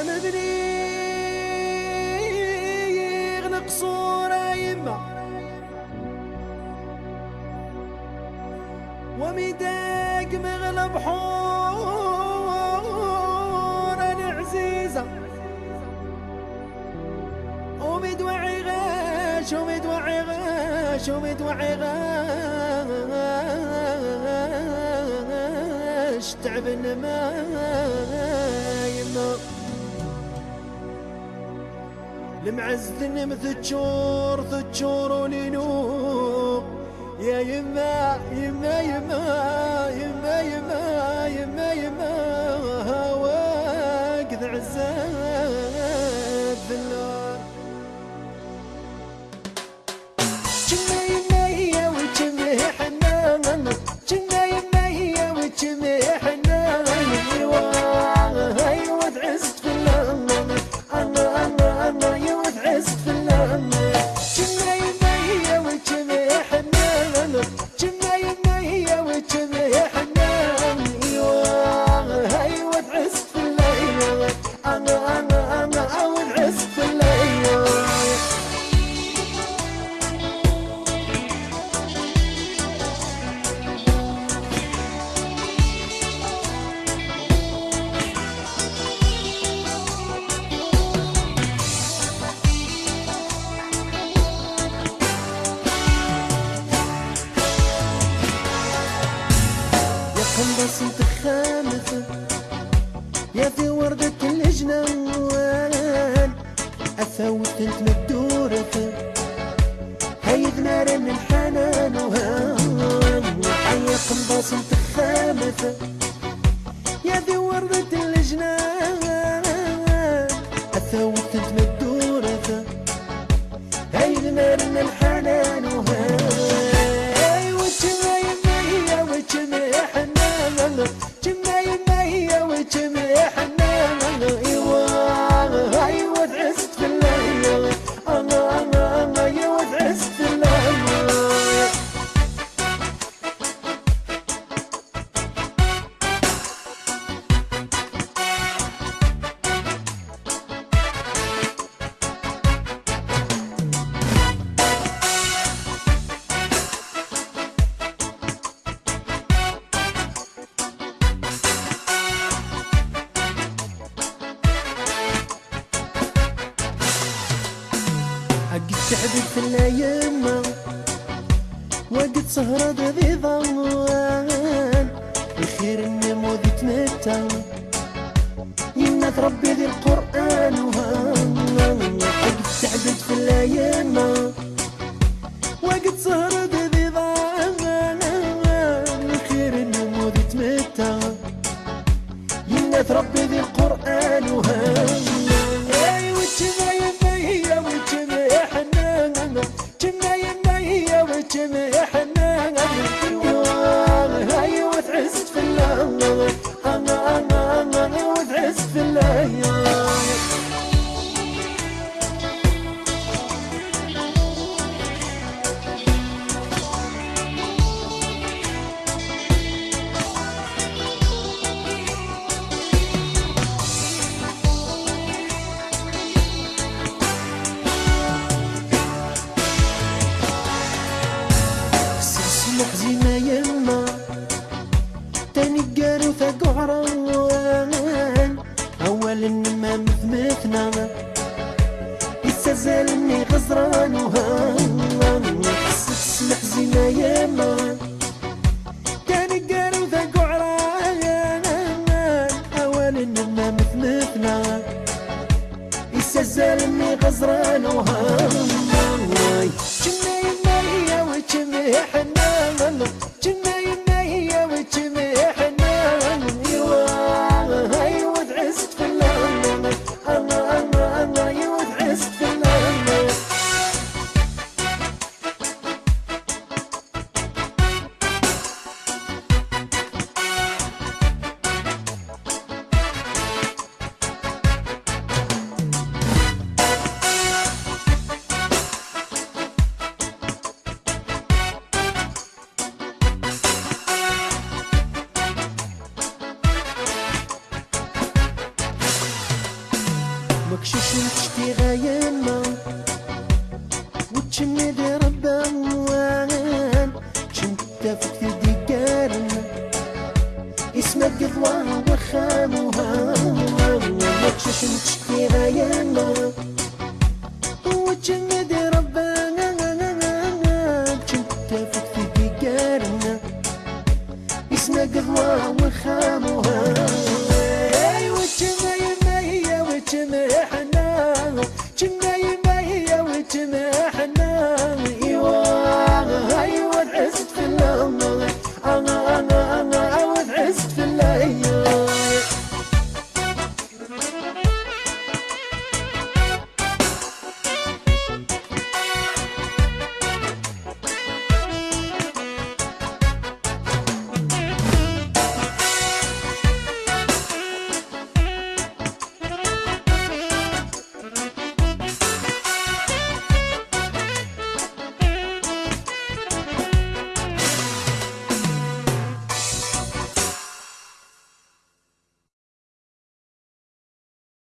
أنا بنيغ نقصورة يما وميداك مغلب حور أنا عزيزة ومدوعي غاش ومدوعي غاش ومدوعي تعبنا ما يما المعزن مثجور ثجور ولينو يا يما يما يا في وردة الجنوان أثوت أنت مدورة هيد نارن الحنان وهان حيا قنباص انت يا في وردة الجنان عقد شعبي في الأيام. وقت سهرة ذي ضوان الخير النمو ذي تمتع يمنى ربي ذي القرآن وهان حزينة يما تاني قارو فقعران أول النما مثمثنا إسا زالني غزران وهان. وكشوش تغير ما وتشمد ربا وان شمت في ديكارنا اسمك قضوها وخامها وكشوش تغير ما وتشمد ربا شمت في ديكارنا اسمك قضوها